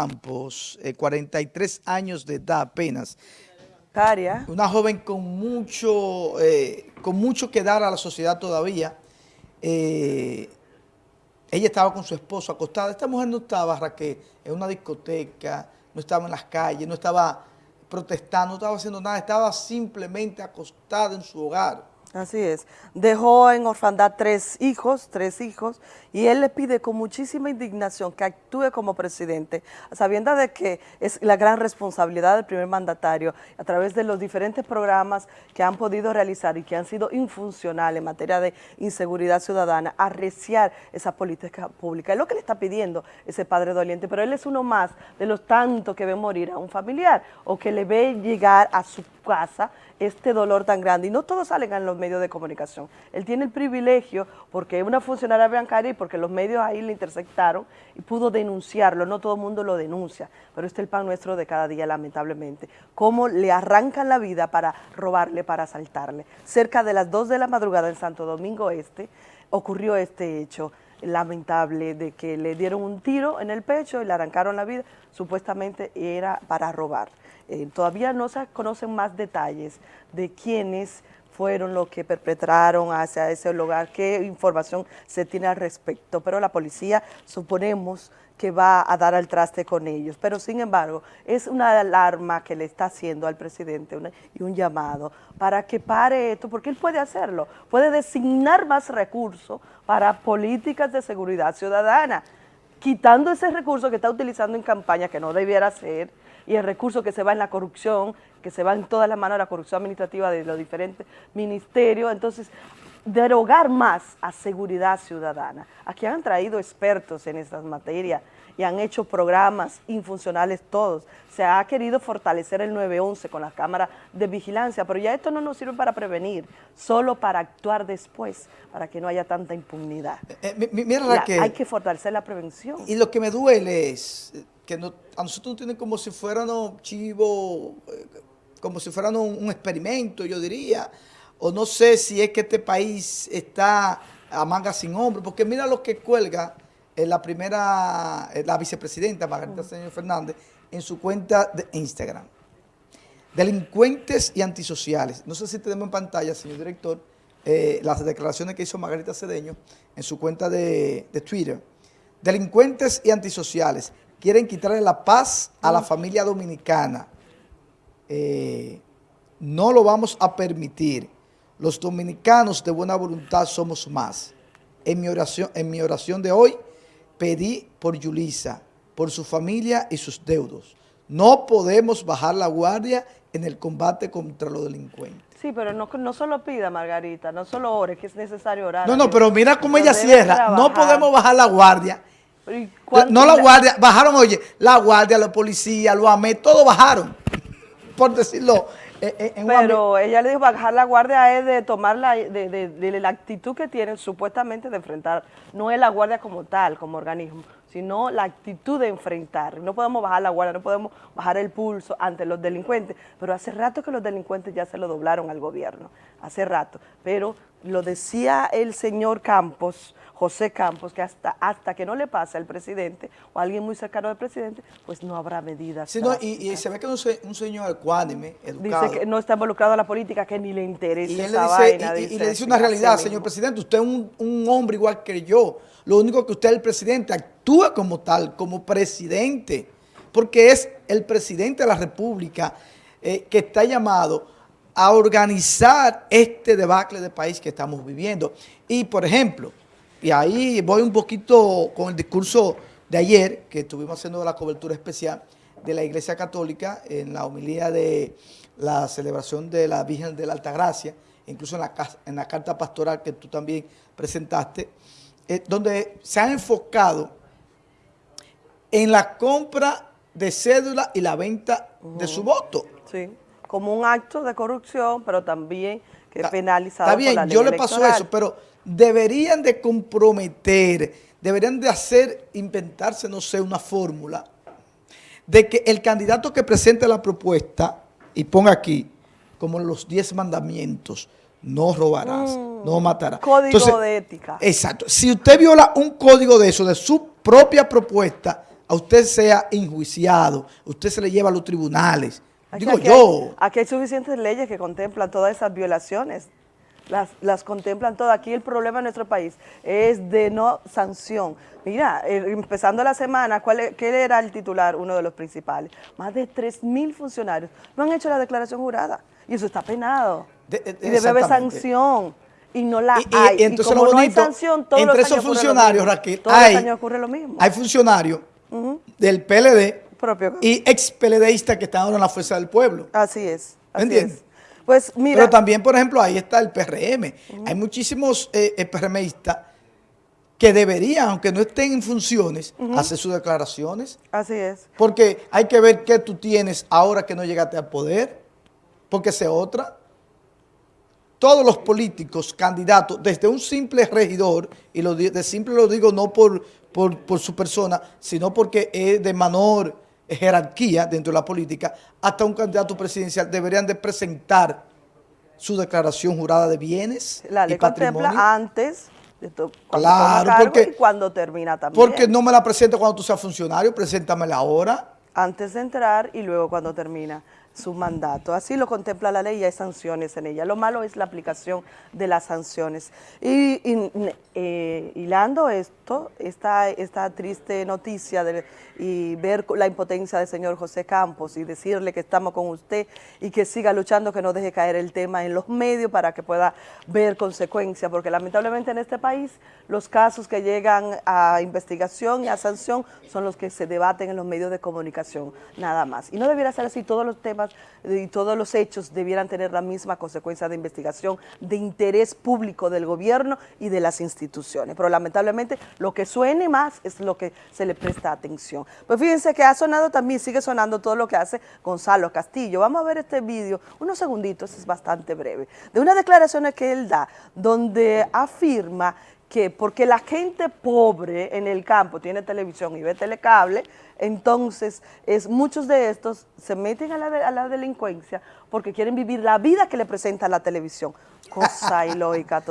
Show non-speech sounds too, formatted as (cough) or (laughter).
Campos, eh, 43 años de edad apenas. Una joven con mucho, eh, con mucho que dar a la sociedad todavía. Eh, ella estaba con su esposo acostada. Esta mujer no estaba, Raquel, en una discoteca, no estaba en las calles, no estaba protestando, no estaba haciendo nada, estaba simplemente acostada en su hogar. Así es. Dejó en orfandad tres hijos, tres hijos, y él le pide con muchísima indignación que actúe como presidente, sabiendo de que es la gran responsabilidad del primer mandatario, a través de los diferentes programas que han podido realizar y que han sido infuncionales en materia de inseguridad ciudadana, arreciar esa política pública. Es lo que le está pidiendo ese padre doliente, pero él es uno más de los tantos que ve morir a un familiar o que le ve llegar a su casa este dolor tan grande. Y no todos salen en los medios de comunicación. Él tiene el privilegio, porque es una funcionaria bancaria y porque los medios ahí le interceptaron y pudo denunciarlo. No todo el mundo lo denuncia, pero este es el pan nuestro de cada día, lamentablemente. Cómo le arrancan la vida para robarle, para asaltarle. Cerca de las 2 de la madrugada en Santo Domingo Este ocurrió este hecho lamentable de que le dieron un tiro en el pecho y le arrancaron la vida, supuestamente era para robar. Eh, todavía no se conocen más detalles de quiénes fueron los que perpetraron hacia ese lugar, qué información se tiene al respecto, pero la policía suponemos que va a dar al traste con ellos. Pero sin embargo, es una alarma que le está haciendo al presidente y un llamado para que pare esto, porque él puede hacerlo, puede designar más recursos para políticas de seguridad ciudadana, quitando ese recurso que está utilizando en campaña, que no debiera ser, y el recurso que se va en la corrupción, que se va en todas las manos de la corrupción administrativa de los diferentes ministerios. Entonces, derogar más a seguridad ciudadana. Aquí han traído expertos en estas materias y han hecho programas infuncionales todos. Se ha querido fortalecer el 911 con las cámaras de vigilancia, pero ya esto no nos sirve para prevenir, solo para actuar después, para que no haya tanta impunidad. Eh, eh, mira, hay que fortalecer la prevención. Y lo que me duele es que a nosotros nos tienen como si fueran chivos, eh, como si fueran un experimento, yo diría, o no sé si es que este país está a manga sin hombro, porque mira lo que cuelga la primera, la vicepresidenta Margarita Señor Fernández en su cuenta de Instagram. Delincuentes y antisociales. No sé si tenemos en pantalla, señor director, eh, las declaraciones que hizo Margarita Cedeño en su cuenta de, Twitter. Delincuentes y antisociales quieren quitarle la paz a la familia dominicana. Eh, no lo vamos a permitir. Los dominicanos de buena voluntad somos más. En mi oración, en mi oración de hoy pedí por Yulisa, por su familia y sus deudos. No podemos bajar la guardia en el combate contra los delincuentes. Sí, pero no, no solo pida, Margarita, no solo ore, que es necesario orar. No, no, pero mira cómo ella cierra. No podemos bajar la guardia. No la guardia, bajaron, oye, la guardia, la policía, los AME, todos bajaron, por decirlo eh, eh, Pero ella le dijo, bajar la guardia es de tomar la, de, la actitud que tienen supuestamente de enfrentar, no es la guardia como tal, como organismo, sino la actitud de enfrentar. No podemos bajar la guardia, no podemos bajar el pulso ante los delincuentes, pero hace rato que los delincuentes ya se lo doblaron al gobierno, hace rato. Pero lo decía el señor Campos, José Campos, que hasta, hasta que no le pase al presidente o a alguien muy cercano al presidente, pues no habrá medidas. Sí, y, se ve que es un, señor ecuánime, educado. Dice que no está involucrado en la política, que ni le interesa y esa vaina. Y, le dice una realidad, señor presidente, usted es un, hombre igual que yo. Lo único que usted es el presidente, actúa como tal, como presidente, porque es el presidente de la República eh, que está llamado a organizar este debacle de país que estamos viviendo. Y, por ejemplo, y ahí voy un poquito con el discurso de ayer, que estuvimos haciendo la cobertura especial de la Iglesia Católica en la homilía de la celebración de la Virgen de la Altagracia, incluso en la, en la carta pastoral que tú también presentaste, eh, donde se ha enfocado en la compra de cédula y la venta de su voto. Sí, como un acto de corrupción, pero también que penalizado Está bien, yo le paso eso, pero deberían de comprometer, deberían de hacer, inventarse, no sé, una fórmula de que el candidato que presente la propuesta y ponga aquí, como los 10 mandamientos, no robarás, mm. no matarás. Código de ética. Exacto. Si usted viola un código de eso, de su propia propuesta, a usted sea enjuiciado, usted se le lleva a los tribunales. Aquí, Digo aquí yo. Hay, aquí hay suficientes leyes que contemplan todas esas violaciones. Las, las, contemplan todas. Aquí el problema en nuestro país es de no sanción. Mira, eh, empezando la semana, ¿cuál, es, ¿qué era el titular? Uno de los principales. Más de 3.000 funcionarios no han hecho la declaración jurada. Y eso está penado. De, de, y debe haber sanción. Y no la y, hay. Y, entonces y como lo bonito, no hay sanción, todos entre los años esos funcionarios, Raquel, todos hay, los años ocurre lo mismo. Hay funcionarios uh -huh. del PLD Propio. y ex PLDistas que están ahora en la fuerza del pueblo. Así es. Así ¿Entiendes? Es. Pues mira. Pero también, por ejemplo, ahí está el PRM. Uh -huh. Hay muchísimos eh, PRMistas que deberían, aunque no estén en funciones, uh -huh. hacer sus declaraciones. Así es. Porque hay que ver qué tú tienes ahora que no llegaste al poder, porque esa otra. Todos los políticos, candidatos, desde un simple regidor, y lo de simple lo digo no por, por, por su persona, sino porque es de menor jerarquía dentro de la política, hasta un candidato presidencial deberían de presentar su declaración jurada de bienes La ley y patrimonio. contempla antes cuando claro, cargo porque, y cuando termina también. Porque no me la presento cuando tú seas funcionario, preséntamela ahora. Antes de entrar y luego cuando termina su mandato. Así lo contempla la ley y hay sanciones en ella. Lo malo es la aplicación de las sanciones. Y, eh, hilando esto, esta, esta triste noticia de, y ver la impotencia del señor José Campos y decirle que estamos con usted y que siga luchando, que no deje caer el tema en los medios para que pueda ver consecuencias, porque lamentablemente en este país los casos que llegan a investigación y a sanción son los que se debaten en los medios de comunicación, nada más. Y no debiera ser así, todos los temas y todos los hechos debieran tener la misma consecuencia de investigación de interés público del gobierno y de las instituciones. Pero lamentablemente lo que suene más es lo que se le presta atención. Pues fíjense que ha sonado también, sigue sonando todo lo que hace Gonzalo Castillo. Vamos a ver este vídeo, unos segunditos, es bastante breve, de unas declaraciones que él da, donde afirma que porque la gente pobre en el campo tiene televisión y ve telecable, entonces es, muchos de estos se meten a la, de, a la delincuencia porque quieren vivir la vida que le presenta la televisión. Cosa (laughs) ilógica total.